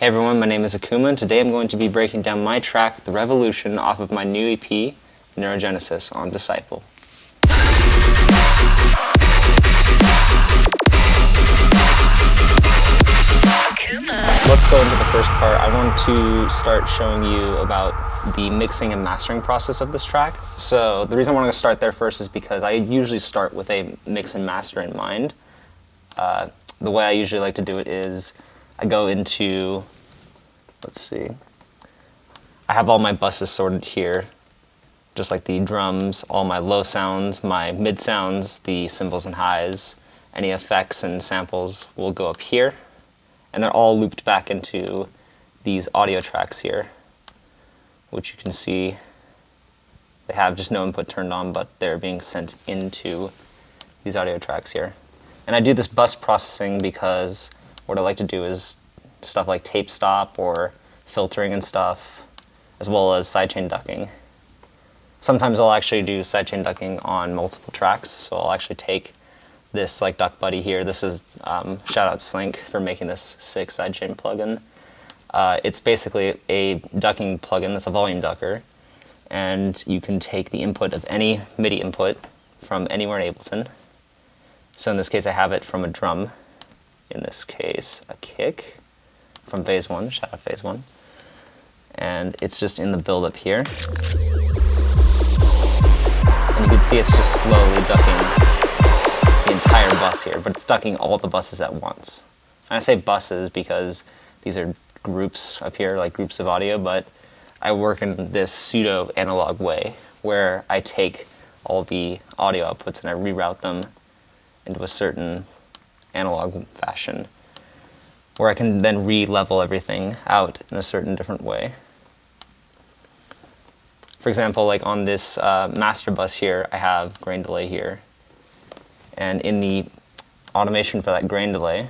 Hey everyone, my name is Akuma and today I'm going to be breaking down my track, The Revolution, off of my new EP, Neurogenesis, on Disciple. Let's go into the first part. I want to start showing you about the mixing and mastering process of this track. So the reason I want to start there first is because I usually start with a mix and master in mind. Uh, the way I usually like to do it is I go into, let's see, I have all my buses sorted here, just like the drums, all my low sounds, my mid sounds, the cymbals and highs, any effects and samples will go up here, and they're all looped back into these audio tracks here, which you can see they have just no input turned on, but they're being sent into these audio tracks here. And I do this bus processing because what I like to do is stuff like tape stop or filtering and stuff, as well as sidechain ducking. Sometimes I'll actually do sidechain ducking on multiple tracks, so I'll actually take this like Duck Buddy here. This is, um, shout out Slink for making this sick sidechain plugin. Uh, it's basically a ducking plugin, it's a volume ducker, and you can take the input of any MIDI input from anywhere in Ableton. So in this case I have it from a drum, in this case, a kick from phase one, shout out phase one. And it's just in the build-up here. And you can see it's just slowly ducking the entire bus here, but it's ducking all the buses at once. And I say buses because these are groups up here, like groups of audio, but I work in this pseudo analog way where I take all the audio outputs and I reroute them into a certain analog fashion where I can then re-level everything out in a certain different way. For example, like on this uh, master bus here, I have grain delay here. And in the automation for that grain delay,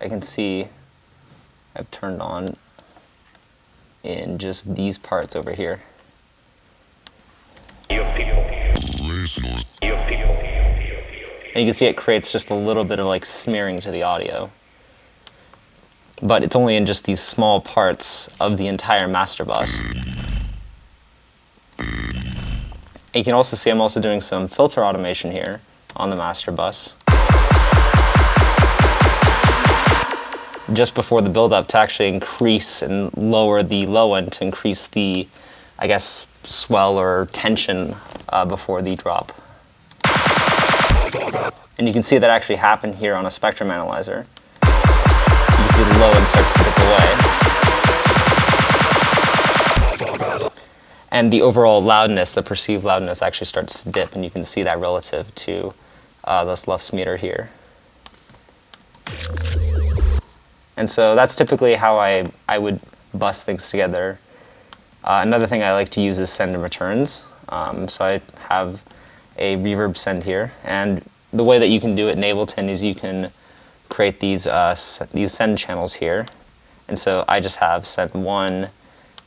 I can see I've turned on in just these parts over here. And you can see it creates just a little bit of like smearing to the audio. But it's only in just these small parts of the entire master bus. And you can also see I'm also doing some filter automation here on the master bus. Just before the build up to actually increase and lower the low end to increase the, I guess, swell or tension uh, before the drop. And you can see that actually happened here on a spectrum analyzer. You can see the low end starts to dip away. And the overall loudness, the perceived loudness actually starts to dip and you can see that relative to uh, this LUFS meter here. And so that's typically how I, I would bus things together. Uh, another thing I like to use is send and returns. Um, so I have a reverb send here and the way that you can do it in Ableton is you can create these, uh, these send channels here. And so I just have send one,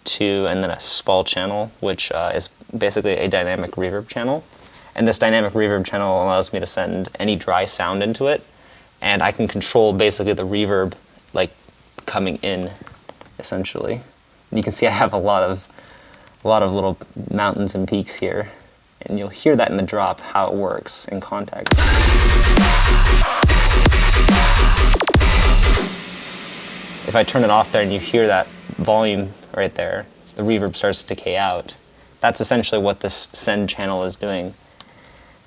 two, and then a spall channel, which uh, is basically a dynamic reverb channel. And this dynamic reverb channel allows me to send any dry sound into it, and I can control basically the reverb like coming in, essentially. And you can see I have a lot of a lot of little mountains and peaks here and you'll hear that in the drop, how it works in context. If I turn it off there and you hear that volume right there, the reverb starts to decay out. That's essentially what this send channel is doing.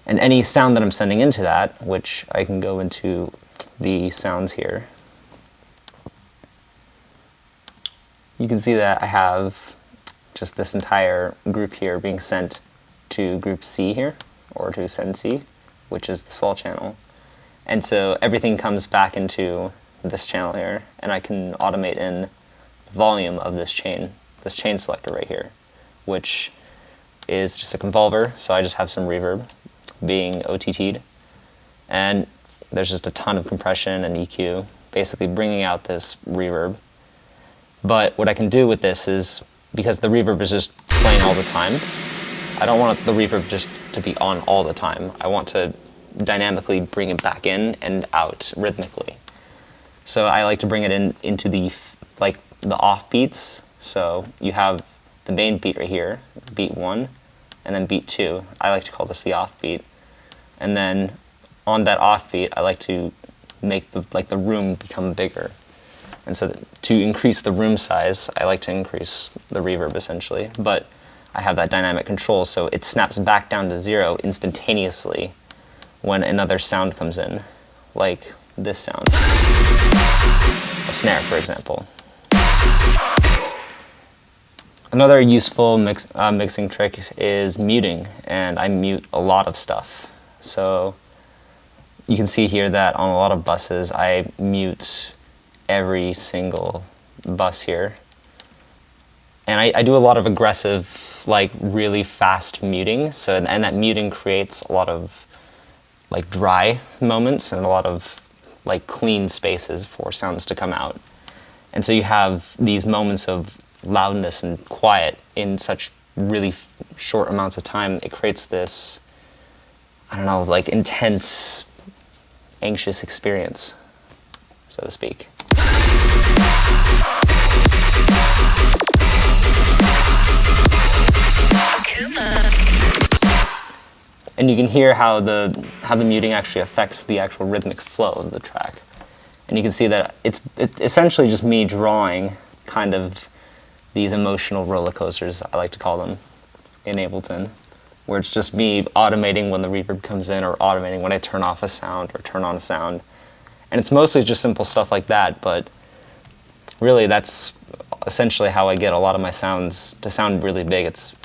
And any sound that I'm sending into that, which I can go into the sounds here, you can see that I have just this entire group here being sent to group C here, or to send C, which is the swell channel. And so everything comes back into this channel here, and I can automate in the volume of this chain, this chain selector right here, which is just a convolver, so I just have some reverb being OTT'd. And there's just a ton of compression and EQ, basically bringing out this reverb. But what I can do with this is, because the reverb is just playing all the time, I don't want the reverb just to be on all the time. I want to dynamically bring it back in and out rhythmically. So I like to bring it in into the like the off beats. So you have the main beat right here, beat one, and then beat two. I like to call this the off beat. And then on that off beat, I like to make the like the room become bigger. And so to increase the room size, I like to increase the reverb essentially. But I have that dynamic control, so it snaps back down to zero instantaneously when another sound comes in, like this sound. A snare, for example. Another useful mix, uh, mixing trick is muting, and I mute a lot of stuff. So you can see here that on a lot of buses, I mute every single bus here. And I, I do a lot of aggressive, like really fast muting. So and that muting creates a lot of like dry moments and a lot of like clean spaces for sounds to come out. And so you have these moments of loudness and quiet in such really short amounts of time. It creates this, I don't know, like intense, anxious experience, so to speak. And you can hear how the how the muting actually affects the actual rhythmic flow of the track. And you can see that it's it's essentially just me drawing kind of these emotional roller coasters, I like to call them, in Ableton, where it's just me automating when the reverb comes in or automating when I turn off a sound or turn on a sound. And it's mostly just simple stuff like that, but really that's essentially how I get a lot of my sounds to sound really big. It's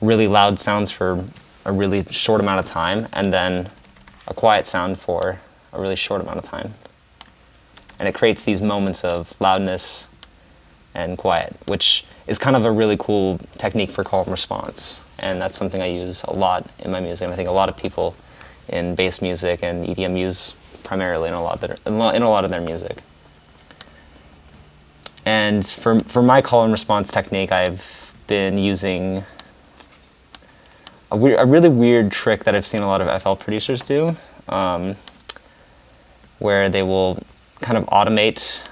really loud sounds for a really short amount of time and then a quiet sound for a really short amount of time. And it creates these moments of loudness and quiet, which is kind of a really cool technique for call and response. And that's something I use a lot in my music. And I think a lot of people in bass music and EDM use primarily in a lot of their, in a lot of their music. And for, for my call and response technique, I've been using a, a really weird trick that I've seen a lot of FL producers do, um, where they will kind of automate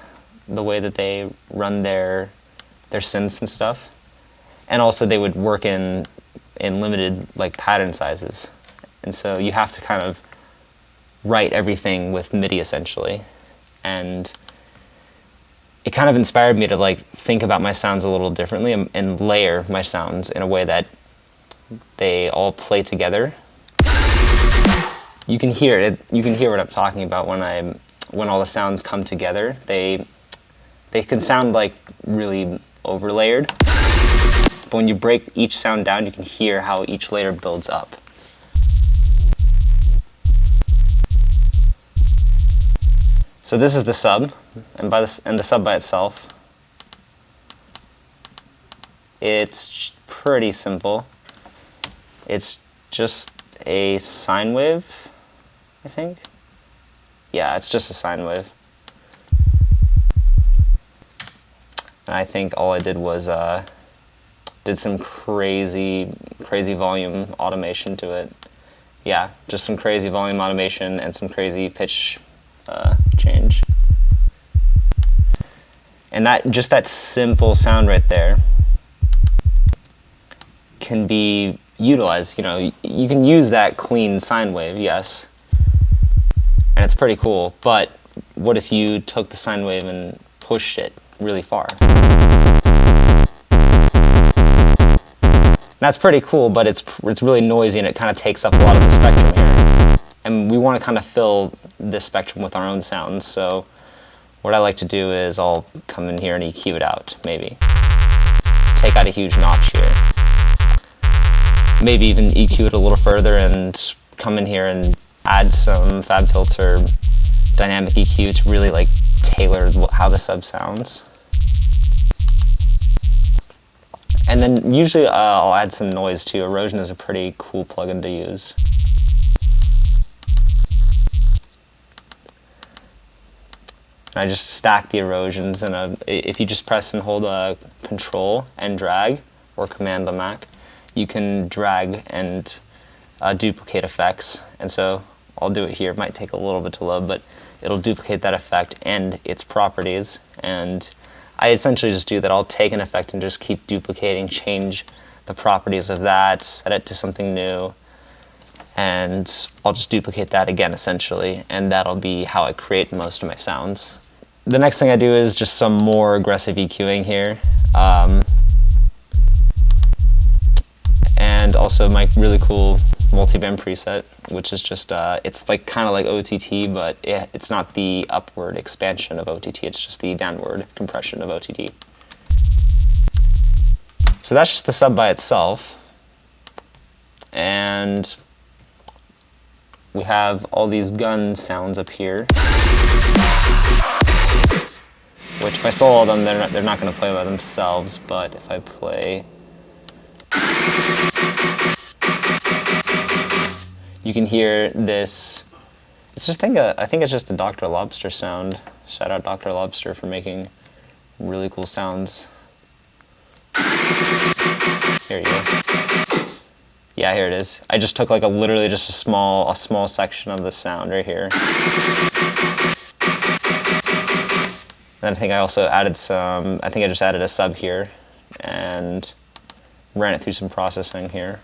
the way that they run their their synths and stuff, and also they would work in in limited like pattern sizes, and so you have to kind of write everything with MIDI essentially, and it kind of inspired me to like think about my sounds a little differently and, and layer my sounds in a way that they all play together. You can hear it. You can hear what I'm talking about when I when all the sounds come together. They they can sound like really overlayered. But when you break each sound down, you can hear how each layer builds up. So this is the sub, and by this and the sub by itself. It's pretty simple. It's just a sine wave, I think. Yeah, it's just a sine wave. And I think all I did was uh, did some crazy, crazy volume automation to it. Yeah, just some crazy volume automation and some crazy pitch uh, change. And that just that simple sound right there can be utilized. You know, you can use that clean sine wave, yes, and it's pretty cool. But what if you took the sine wave and pushed it really far? That's pretty cool, but it's it's really noisy and it kind of takes up a lot of the spectrum here. And we want to kind of fill this spectrum with our own sounds. So what I like to do is I'll come in here and EQ it out, maybe. Take out a huge notch here maybe even EQ it a little further and come in here and add some FabFilter dynamic EQ to really like tailor how the sub sounds. And then usually uh, I'll add some noise too. Erosion is a pretty cool plugin to use. And I just stack the erosions and if you just press and hold a control and drag or command on Mac, you can drag and uh, duplicate effects. And so I'll do it here. It might take a little bit to load, but it'll duplicate that effect and its properties. And I essentially just do that. I'll take an effect and just keep duplicating, change the properties of that, set it to something new, and I'll just duplicate that again essentially, and that'll be how I create most of my sounds. The next thing I do is just some more aggressive EQing here. Um, and also my really cool multi-band preset, which is just, uh, it's like kind of like OTT, but it, it's not the upward expansion of OTT, it's just the downward compression of OTT. So that's just the sub by itself. And we have all these gun sounds up here. Which if I solo them, they're not, they're not going to play by themselves, but if I play you can hear this. It's just think a, I think it's just a Dr. Lobster sound. Shout out Dr. Lobster for making really cool sounds. Here you go. Yeah, here it is. I just took like a literally just a small a small section of the sound right here. And I think I also added some, I think I just added a sub here and ran it through some processing here.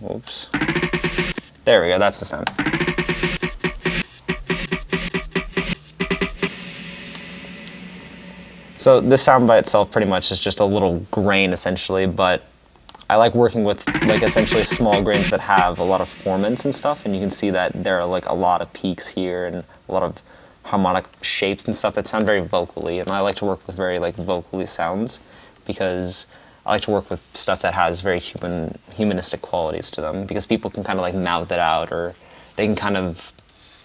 Whoops. There we go, that's the sound. So this sound by itself pretty much is just a little grain essentially, but I like working with like essentially small grains that have a lot of formants and stuff, and you can see that there are like a lot of peaks here and a lot of harmonic shapes and stuff that sound very vocally, and I like to work with very like vocally sounds because I like to work with stuff that has very human, humanistic qualities to them because people can kind of like mouth it out or they can kind of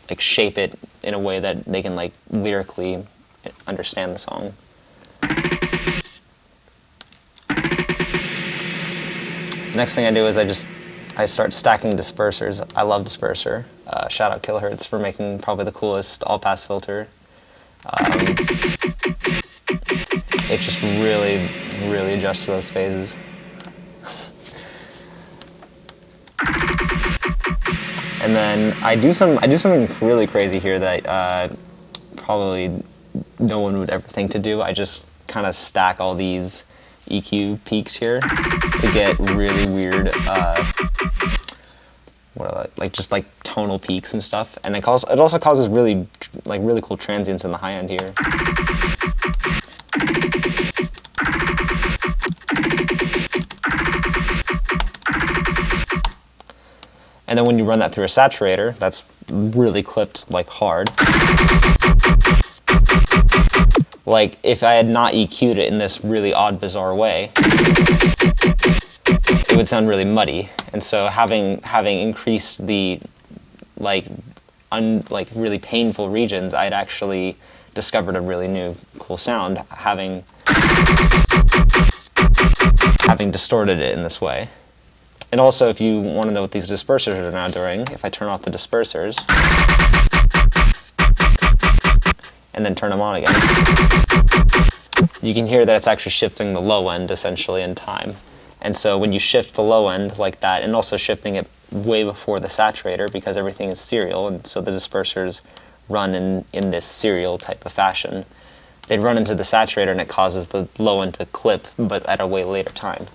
like shape it in a way that they can like lyrically understand the song. Next thing I do is I just I start stacking dispersers. I love disperser. Uh, shout out Kilohearts for making probably the coolest all-pass filter. Um, it just really, really adjusts those phases. and then I do some I do something really crazy here that uh, probably no one would ever think to do. I just kind of stack all these EQ peaks here to get really weird, uh, what are like just like tonal peaks and stuff. And it, causes, it also causes really like really cool transients in the high end here. And then when you run that through a saturator, that's really clipped like hard. Like if I had not EQ'd it in this really odd, bizarre way, it would sound really muddy. And so having having increased the like un, like really painful regions, I'd actually discovered a really new cool sound having having distorted it in this way. And also, if you want to know what these dispersers are now doing, if I turn off the dispersers, and then turn them on again, you can hear that it's actually shifting the low end, essentially, in time. And so when you shift the low end like that, and also shifting it way before the saturator, because everything is serial, and so the dispersers run in, in this serial type of fashion, they run into the saturator and it causes the low end to clip, but at a way later time.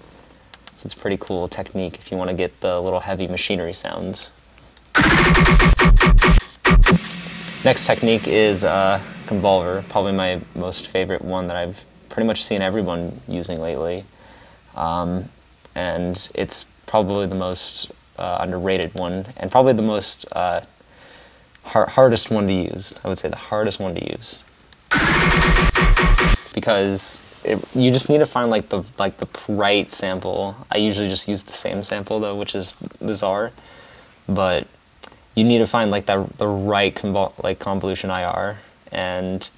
So it's a pretty cool technique if you want to get the little heavy machinery sounds. Next technique is uh, Convolver, probably my most favorite one that I've pretty much seen everyone using lately. Um, and it's probably the most uh, underrated one, and probably the most uh, hard hardest one to use. I would say the hardest one to use. Because it, you just need to find like the like the right sample. I usually just use the same sample though, which is bizarre. But you need to find like the the right convol like convolution IR, and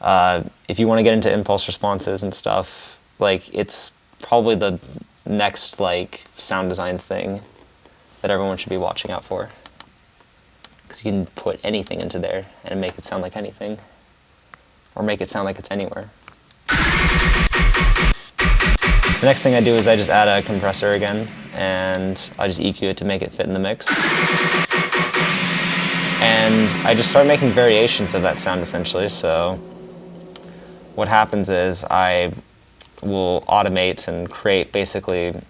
uh, if you want to get into impulse responses and stuff, like it's probably the next like sound design thing that everyone should be watching out for. Because you can put anything into there and make it sound like anything, or make it sound like it's anywhere. The next thing I do is I just add a compressor again, and I just EQ it to make it fit in the mix. And I just start making variations of that sound essentially, so what happens is I will automate and create basically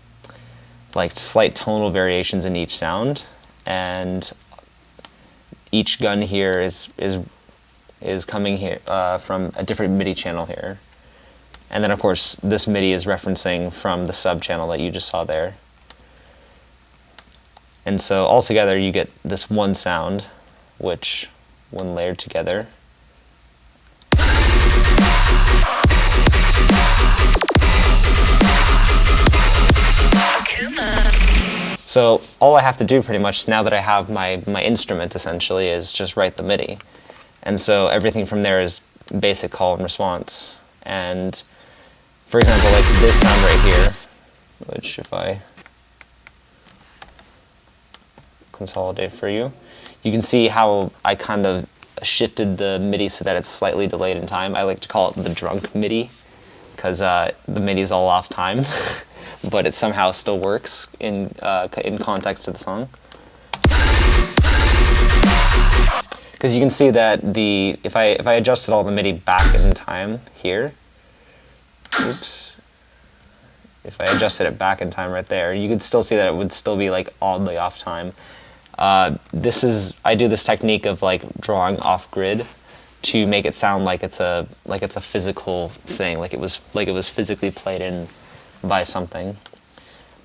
like slight tonal variations in each sound, and each gun here is is is coming here uh, from a different MIDI channel here. And then of course this MIDI is referencing from the sub channel that you just saw there. And so altogether you get this one sound, which when layered together So all I have to do pretty much now that I have my, my instrument essentially is just write the MIDI. And so everything from there is basic call and response. And for example, like this sound right here, which if I consolidate for you, you can see how I kind of shifted the MIDI so that it's slightly delayed in time. I like to call it the drunk MIDI because uh, the MIDI is all off time, but it somehow still works in, uh, in context of the song. Because you can see that the if I if I adjusted all the MIDI back in time here, oops, if I adjusted it back in time right there, you could still see that it would still be like oddly off time. Uh, this is I do this technique of like drawing off grid to make it sound like it's a like it's a physical thing, like it was like it was physically played in by something.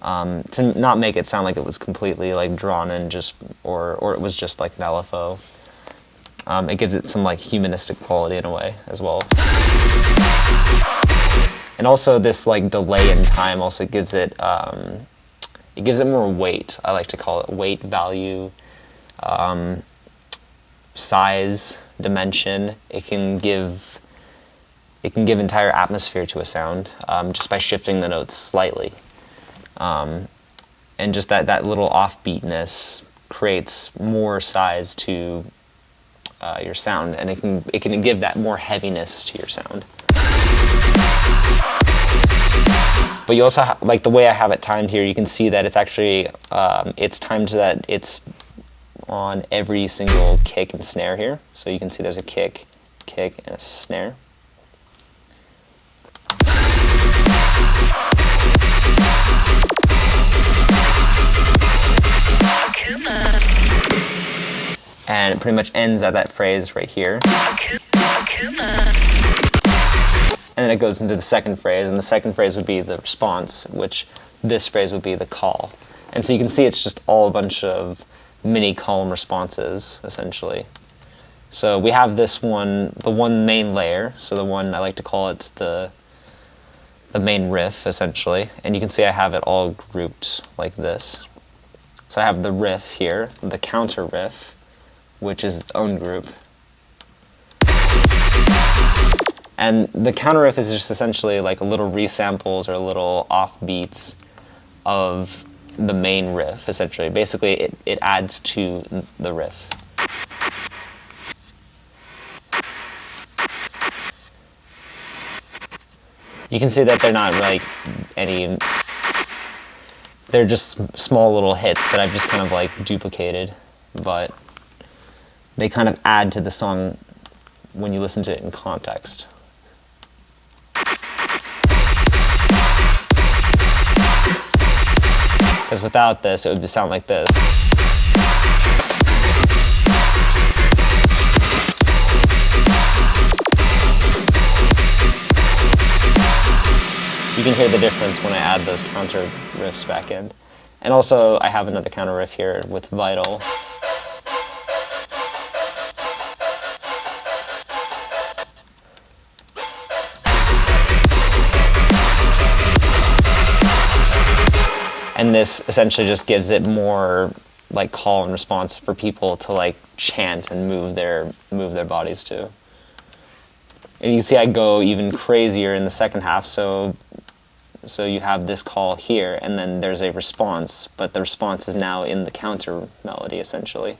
Um, to not make it sound like it was completely like drawn in just or or it was just like an LFO. Um, it gives it some like humanistic quality in a way as well. And also this like delay in time also gives it, um, it gives it more weight. I like to call it weight, value, um, size, dimension. It can give, it can give entire atmosphere to a sound um, just by shifting the notes slightly. Um, and just that, that little offbeatness creates more size to uh, your sound, and it can it can give that more heaviness to your sound. But you also like the way I have it timed here. You can see that it's actually um, it's timed so that it's on every single kick and snare here. So you can see there's a kick, kick, and a snare. and it pretty much ends at that phrase right here. Then it goes into the second phrase, and the second phrase would be the response, which this phrase would be the call. And so you can see it's just all a bunch of mini column responses, essentially. So we have this one, the one main layer, so the one I like to call it the the main riff, essentially. And you can see I have it all grouped like this. So I have the riff here, the counter riff, which is its own group. And the counter riff is just essentially like a little resamples or little offbeats of the main riff, essentially. Basically, it, it adds to the riff. You can see that they're not like any, they're just small little hits that I've just kind of like duplicated, but they kind of add to the song when you listen to it in context. Because without this, it would sound like this. You can hear the difference when I add those counter riffs back in. And also, I have another counter riff here with Vital. And this essentially just gives it more like call and response for people to like chant and move their move their bodies to. And you see I go even crazier in the second half, so so you have this call here and then there's a response, but the response is now in the counter melody essentially.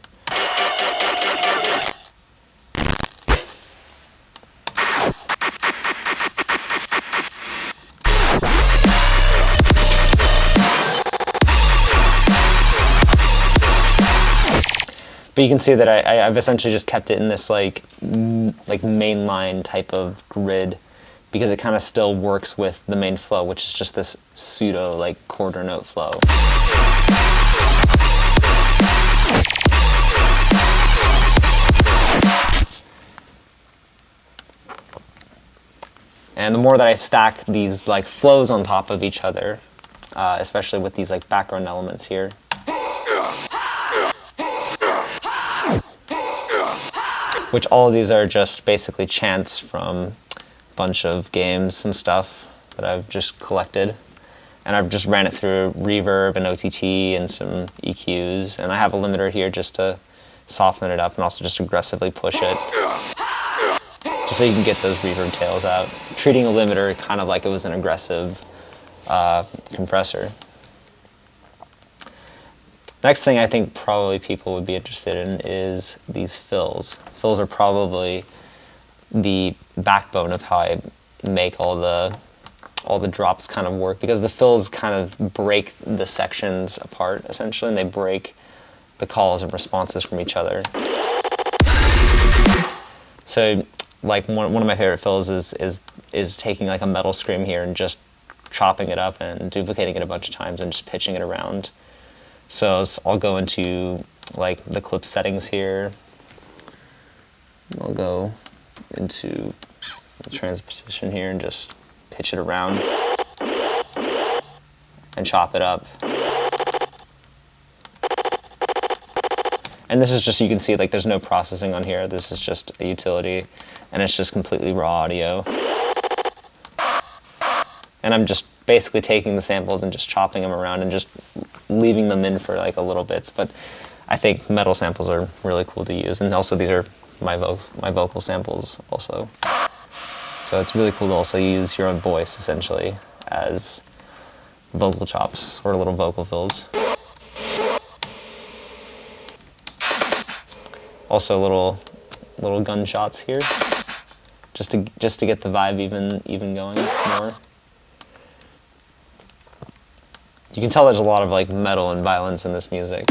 But you can see that I, I've essentially just kept it in this like like mainline type of grid because it kind of still works with the main flow, which is just this pseudo like quarter note flow. And the more that I stack these like flows on top of each other, uh, especially with these like background elements here, which all of these are just basically chants from a bunch of games and stuff that I've just collected. And I've just ran it through reverb and OTT and some EQs. And I have a limiter here just to soften it up and also just aggressively push it. Just so you can get those reverb tails out. Treating a limiter kind of like it was an aggressive uh, compressor. Next thing I think probably people would be interested in is these fills. Fills are probably the backbone of how I make all the all the drops kind of work because the fills kind of break the sections apart essentially and they break the calls and responses from each other. So like one, one of my favorite fills is, is, is taking like a metal scream here and just chopping it up and duplicating it a bunch of times and just pitching it around. So I'll go into like the clip settings here. I'll go into the transposition here and just pitch it around and chop it up. And this is just, you can see like there's no processing on here. This is just a utility and it's just completely raw audio. And I'm just basically taking the samples and just chopping them around and just leaving them in for like a little bits. But I think metal samples are really cool to use. And also these are my, vo my vocal samples also. So it's really cool to also use your own voice essentially as vocal chops or little vocal fills. Also little little gunshots here just to just to get the vibe even even going more. You can tell there's a lot of like metal and violence in this music.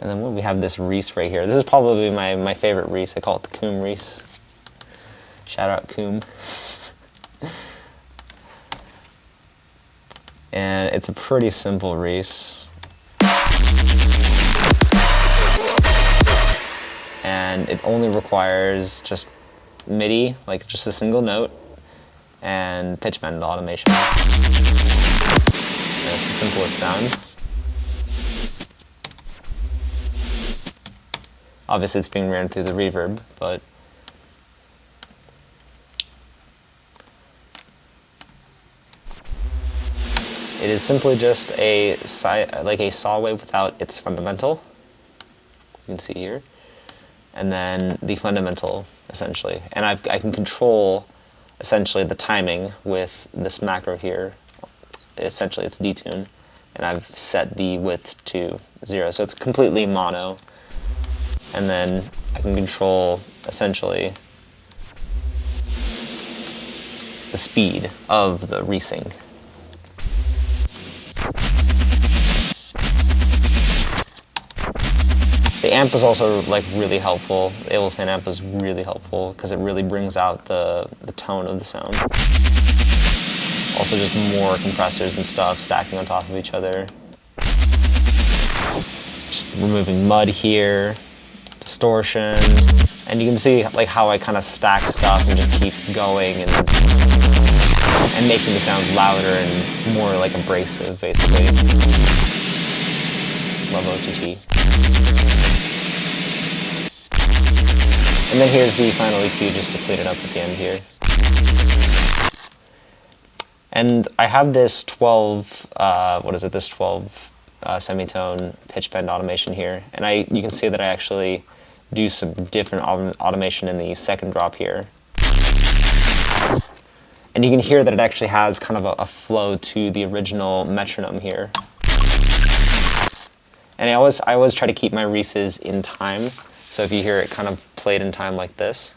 And then we have this Reese right here. This is probably my, my favorite Reese. I call it the Coom Reese. Shout out Coom. and it's a pretty simple Reese. And it only requires just MIDI, like just a single note, and pitch bend automation. It's the simplest sound. Obviously it's being ran through the reverb, but It is simply just a like a saw wave without its fundamental. You can see here. And then the fundamental, essentially. And I've, I can control, essentially, the timing with this macro here. Essentially, it's detune. And I've set the width to zero. So it's completely mono and then I can control essentially the speed of the resync. Amp is also like really helpful. Ableton amp is really helpful because it really brings out the, the tone of the sound. Also just more compressors and stuff stacking on top of each other. Just removing mud here distortion, and you can see like how I kind of stack stuff and just keep going and and making the sound louder and more like abrasive, basically. Love OTT. And then here's the final EQ just to clean it up at the end here. And I have this 12, uh, what is it, this 12 uh, semitone pitch bend automation here. And I, you can see that I actually do some different automation in the second drop here. And you can hear that it actually has kind of a, a flow to the original metronome here. And I always, I always try to keep my Reese's in time. So if you hear it kind of played in time like this,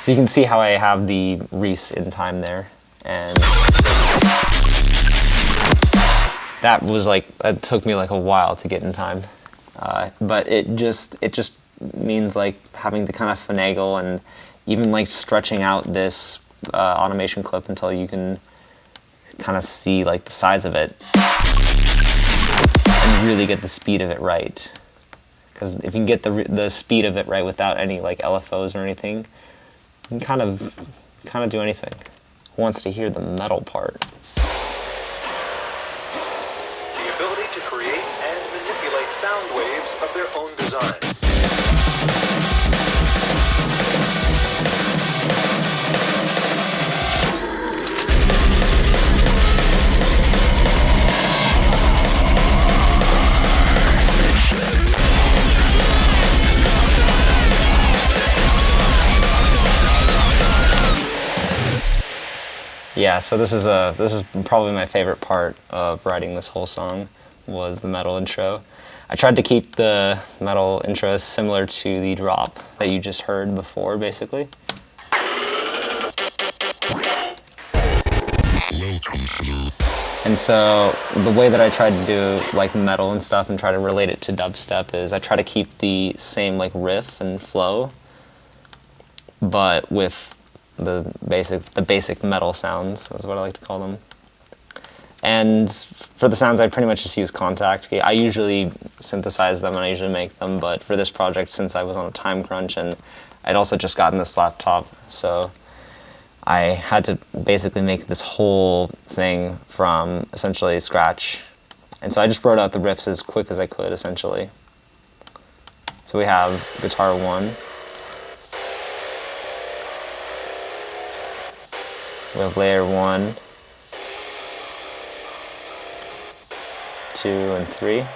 So you can see how I have the Reese in time there. And that was like, that took me like a while to get in time. Uh, but it just, it just means like having to kind of finagle and even like stretching out this uh, automation clip until you can kind of see like the size of it and really get the speed of it right. Because if you can get the, the speed of it right without any like LFOs or anything, you can kind of, kind of do anything. Who wants to hear the metal part? The ability to create and manipulate sound waves of their own design. Yeah, so this is a this is probably my favorite part of writing this whole song was the metal intro. I tried to keep the metal intro similar to the drop that you just heard before, basically. And so the way that I tried to do like metal and stuff and try to relate it to dubstep is I try to keep the same like riff and flow, but with the basic the basic metal sounds is what I like to call them. And for the sounds, I pretty much just use Kontakt. I usually synthesize them and I usually make them, but for this project, since I was on a time crunch and I'd also just gotten this laptop, so I had to basically make this whole thing from essentially scratch. And so I just wrote out the riffs as quick as I could, essentially. So we have guitar one. We have layer one, two, and three.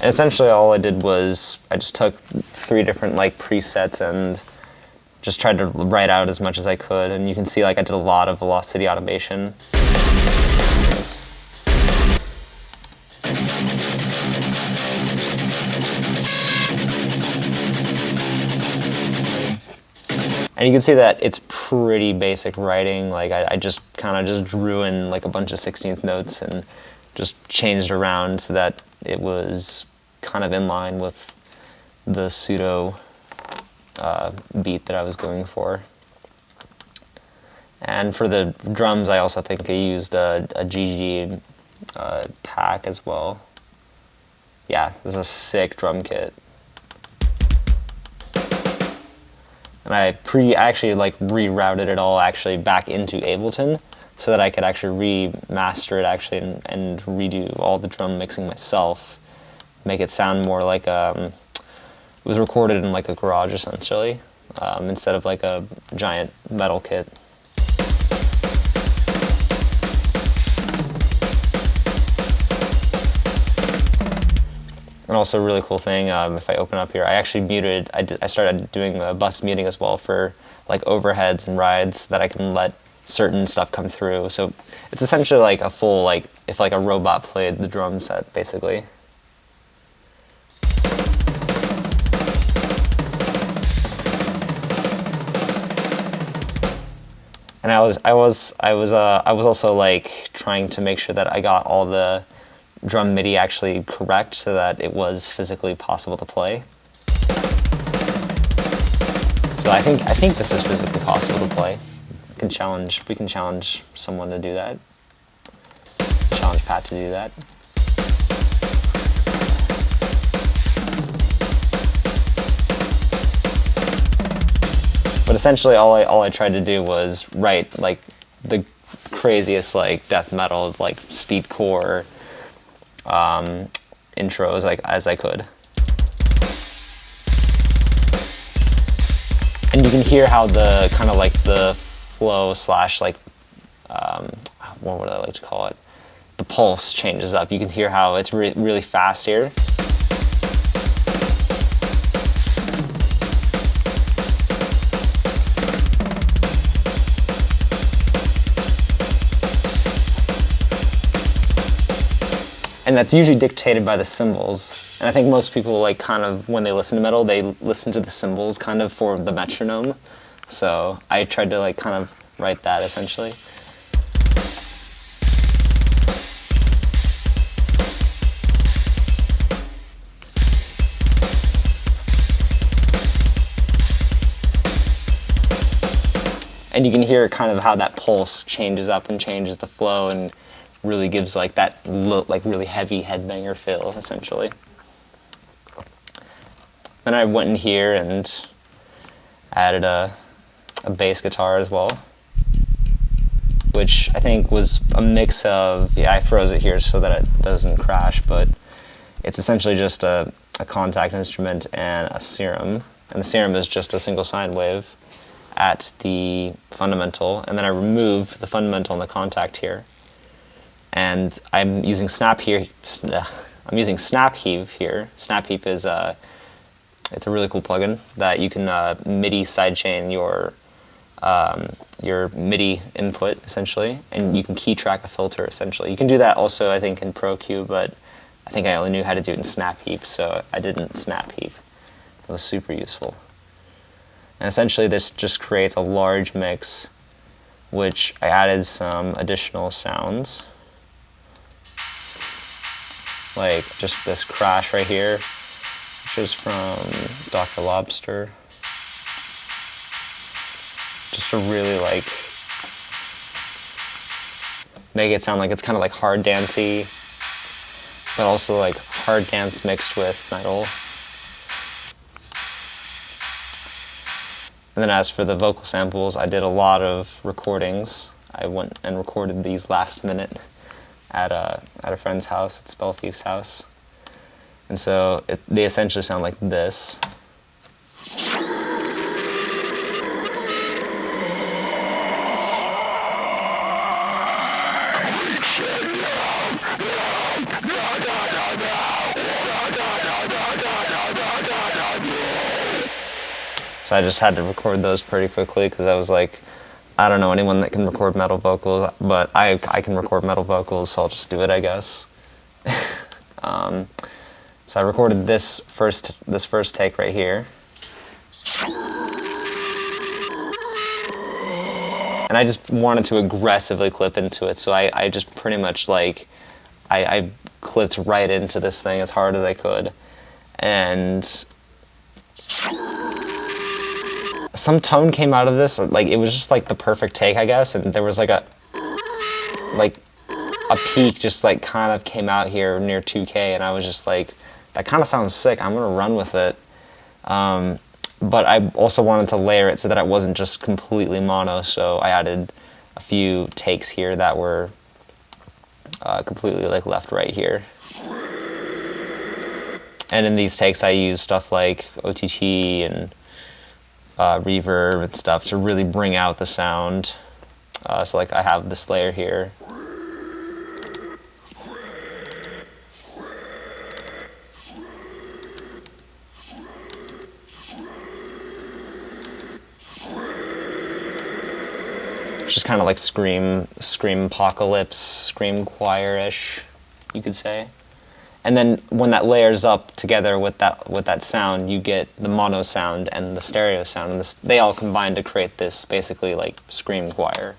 And essentially all I did was I just took three different like presets and just tried to write out as much as I could and you can see like I did a lot of velocity automation. And you can see that it's pretty basic writing. Like I, I just kind of just drew in like a bunch of 16th notes and just changed around so that it was kind of in line with the pseudo uh, beat that I was going for. And for the drums, I also think I used a, a GG uh, pack as well. Yeah, this is a sick drum kit. And I pre actually like rerouted it all actually back into Ableton so that I could actually remaster it actually and, and redo all the drum mixing myself, make it sound more like um, it was recorded in like a garage essentially, um, instead of like a giant metal kit. And also a really cool thing, um, if I open up here, I actually muted, I, started doing a bus muting as well for like overheads and rides so that I can let certain stuff come through. So it's essentially like a full, like, if like a robot played the drum set, basically. And I was, I was, I was, uh, I was also like trying to make sure that I got all the drum MIDI actually correct so that it was physically possible to play. So I think I think this is physically possible to play. We can challenge we can challenge someone to do that. Challenge Pat to do that. But essentially all I all I tried to do was write like the craziest like death metal like speedcore um, intros like as I could. And you can hear how the kind of like the flow slash like, um, what would I like to call it? The pulse changes up. You can hear how it's re really fast here. And that's usually dictated by the cymbals. And I think most people like kind of when they listen to metal, they listen to the cymbals kind of for the metronome. So I tried to like kind of write that essentially. and you can hear kind of how that pulse changes up and changes the flow and really gives like that like really heavy headbanger feel essentially. Then I went in here and added a, a bass guitar as well, which I think was a mix of, yeah, I froze it here so that it doesn't crash, but it's essentially just a, a Kontakt instrument and a serum. And the serum is just a single sine wave at the fundamental, and then I remove the fundamental and the Kontakt here. And I'm using snap here. I'm using Snap Heap here. Snap Heap is a, uh, it's a really cool plugin that you can uh, MIDI sidechain your um, your MIDI input essentially, and you can key track a filter essentially. You can do that also, I think, in ProQ, but I think I only knew how to do it in Snap Heap, so I didn't Snap Heap. It was super useful. And essentially this just creates a large mix which I added some additional sounds like just this crash right here which is from Dr. Lobster just to really like make it sound like it's kind of like hard dancey but also like hard dance mixed with metal And then as for the vocal samples, I did a lot of recordings. I went and recorded these last minute at a, at a friend's house, at Spell Thief's house. And so it, they essentially sound like this. So I just had to record those pretty quickly because I was like, I don't know anyone that can record metal vocals, but I, I can record metal vocals, so I'll just do it, I guess. um, so I recorded this first, this first take right here. And I just wanted to aggressively clip into it, so I, I just pretty much like, I, I clipped right into this thing as hard as I could. And some tone came out of this, like it was just like the perfect take, I guess, and there was like a, like a peak just like kind of came out here near 2K, and I was just like, that kind of sounds sick, I'm gonna run with it. Um, but I also wanted to layer it so that it wasn't just completely mono, so I added a few takes here that were uh, completely like left right here. And in these takes I used stuff like OTT and uh, reverb and stuff to really bring out the sound. Uh, so like I have this layer here. Just kind of like scream, scream apocalypse, scream choir-ish, you could say and then when that layers up together with that with that sound, you get the mono sound and the stereo sound, and this, they all combine to create this basically like scream choir.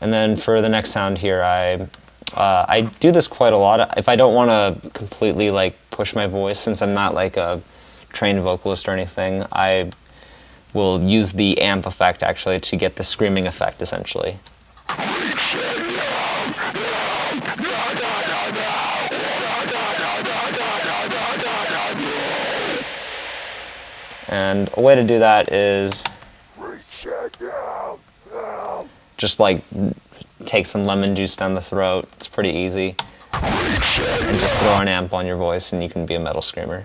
And then for the next sound here, I uh, I do this quite a lot. If I don't want to completely like push my voice, since I'm not like a trained vocalist or anything, I will use the amp effect actually to get the screaming effect essentially. And a way to do that is just like take some lemon juice down the throat. It's pretty easy. And just throw an amp on your voice and you can be a metal screamer.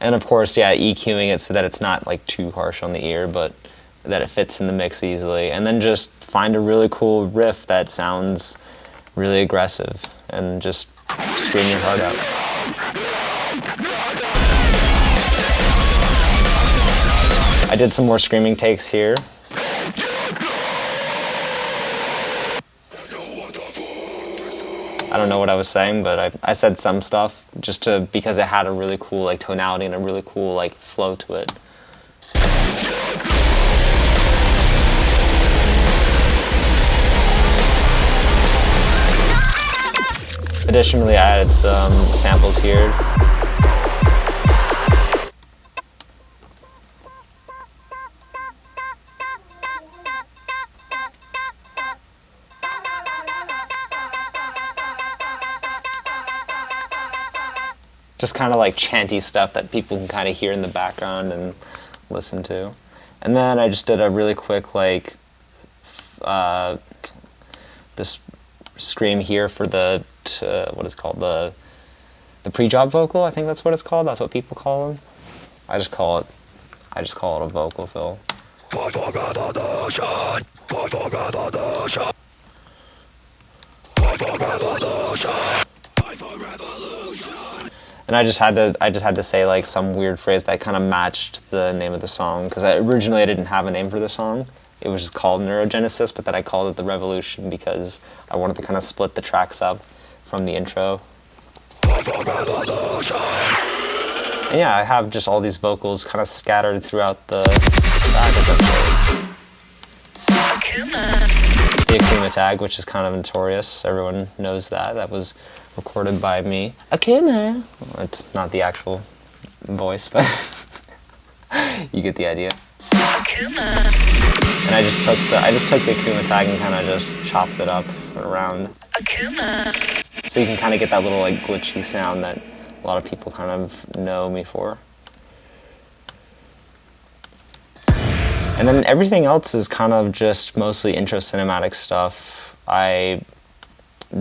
And of course, yeah, EQing it so that it's not like too harsh on the ear, but that it fits in the mix easily. And then just find a really cool riff that sounds really aggressive and just scream your heart out. I did some more screaming takes here. I don't know what I was saying, but I, I said some stuff just to because it had a really cool like tonality and a really cool like flow to it. Additionally, I added some samples here. Just kind of like chanty stuff that people can kind of hear in the background and listen to. And then I just did a really quick like uh, this scream here for the uh, what is called the the pre-job vocal. I think that's what it's called. That's what people call them. I just call it I just call it a vocal fill. And I just had to I just had to say like some weird phrase that kind of matched the name of the song because originally I didn't have a name for the song. It was just called Neurogenesis, but then I called it the Revolution because I wanted to kind of split the tracks up from the intro. And yeah, I have just all these vocals kind of scattered throughout the track essentially. Akuma tag, which is kind of notorious, everyone knows that. That was recorded by me. Akuma! Well, it's not the actual voice, but you get the idea. And I just took the I just took the Akuma tag and kind of just chopped it up around. Akuma. So you can kind of get that little like glitchy sound that a lot of people kind of know me for. And then everything else is kind of just mostly intro cinematic stuff. I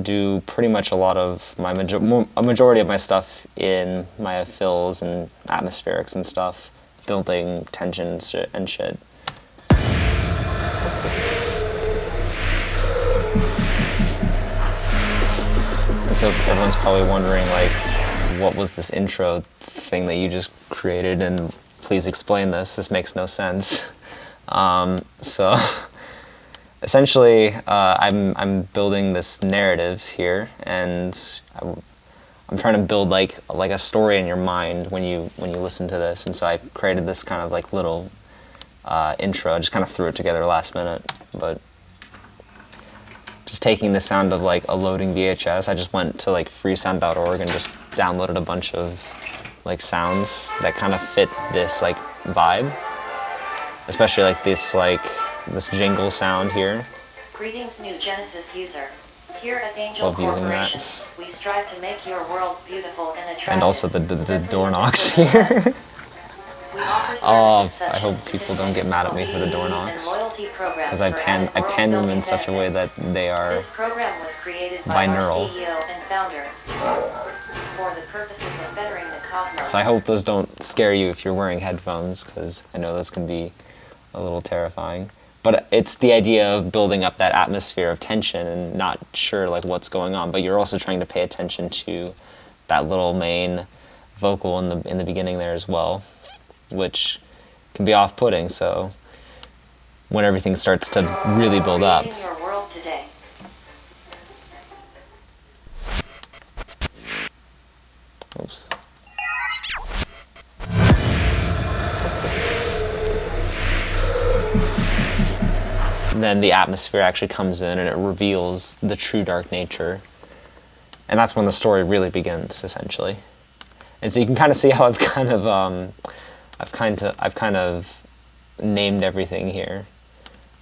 do pretty much a lot of my major a majority of my stuff in my fills and atmospherics and stuff, building tension and shit. And so everyone's probably wondering like, what was this intro thing that you just created and please explain this, this makes no sense. Um, so essentially, uh, I'm I'm building this narrative here, and I'm, I'm, trying to build like like a story in your mind when you when you listen to this. And so I created this kind of like little uh, intro. I just kind of threw it together last minute, but just taking the sound of like a loading VHS, I just went to like freesound.org and just downloaded a bunch of like sounds that kind of fit this like vibe especially like this like this jingle sound here. Greetings, new Genesis user. Here at Angel Love using that. we strive to make your world beautiful and attractive. And also the the, the door knocks here. oh, I hope people don't get mad at me for the door knocks. Because I pan I pan them in such a way that they are binaural. So I hope those don't scare you if you're wearing headphones, because I know this can be a little terrifying. But it's the idea of building up that atmosphere of tension and not sure like what's going on, but you're also trying to pay attention to that little main vocal in the in the beginning there as well, which can be off-putting. So when everything starts to really build up. Oops. Then the atmosphere actually comes in and it reveals the true dark nature. And that's when the story really begins, essentially. And so you can kind of see how I've kind of, um, I've kind of, I've kind of named everything here.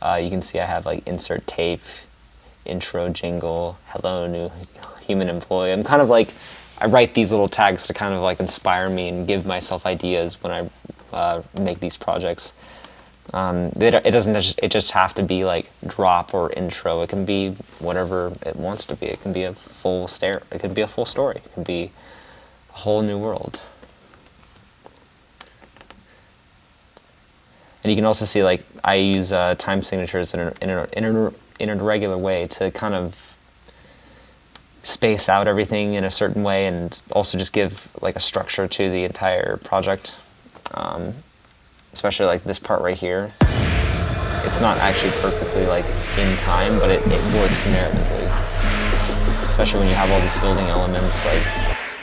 Uh, you can see I have like insert tape, intro jingle, hello new human employee. I'm kind of like, I write these little tags to kind of like inspire me and give myself ideas when I uh, make these projects. Um, it, it doesn't just, it just have to be like drop or intro. It can be whatever it wants to be. It can be a full stare. It can be a full story. It can be a whole new world. And you can also see like I use uh, time signatures in a, in, a, in, in a regular way to kind of space out everything in a certain way and also just give like a structure to the entire project. Um, especially like this part right here. It's not actually perfectly like in time, but it, it works narratively. Especially when you have all these building elements like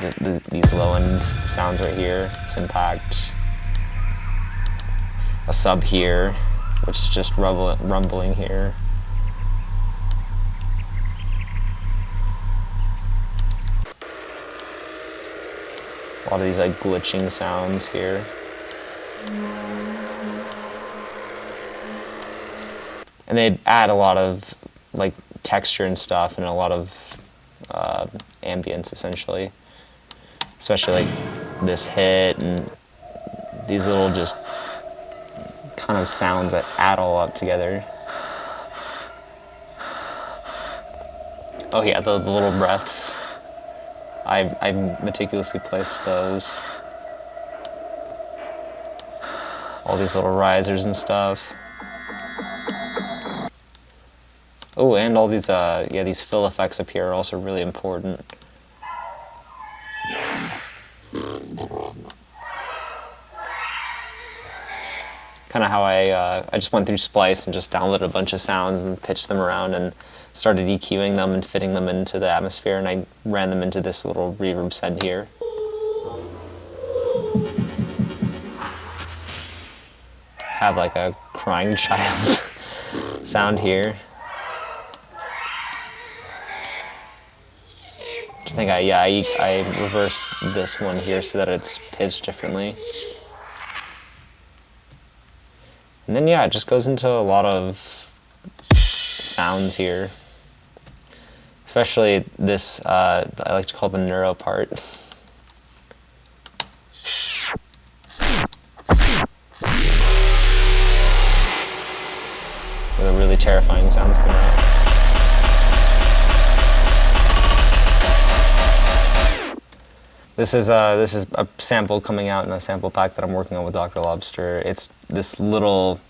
the, the, these low end sounds right here, impact, a sub here, which is just rumbling here. A lot of these like glitching sounds here. And they add a lot of like texture and stuff and a lot of uh, ambience essentially. Especially like this hit and these little just kind of sounds that add all up together. Oh yeah, the, the little breaths. I, I meticulously placed those. All these little risers and stuff. Oh, and all these, uh, yeah, these fill effects up here are also really important. Kind of how I, uh, I just went through Splice and just downloaded a bunch of sounds and pitched them around and started EQing them and fitting them into the atmosphere and I ran them into this little reverb send here. Have like a crying child sound here. I think I, yeah, I, I reversed this one here so that it's pitched differently. And then yeah, it just goes into a lot of sounds here. Especially this, uh, I like to call the neuro part. With a really terrifying sounds come This is uh, this is a sample coming out in a sample pack that I'm working on with Dr. Lobster. It's this little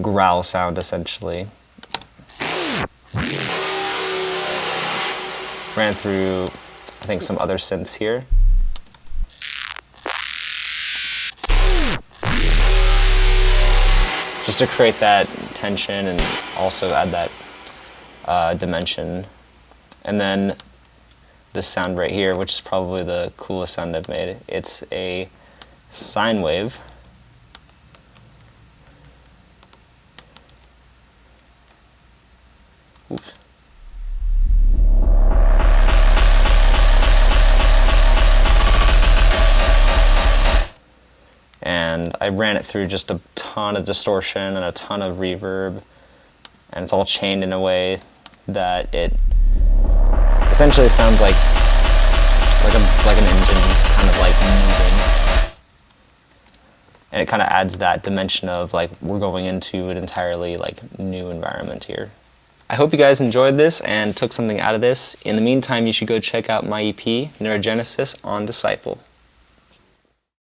growl sound essentially. ran through, I think, some other synths here. Just to create that tension and also add that uh, dimension. And then this sound right here, which is probably the coolest sound I've made. It's a sine wave. And I ran it through just a ton of distortion and a ton of reverb and it's all chained in a way that it essentially sounds like like a like an engine kind of like moving and it kind of adds that dimension of like we're going into an entirely like new environment here. I hope you guys enjoyed this and took something out of this. In the meantime, you should go check out my EP, Neurogenesis on Disciple.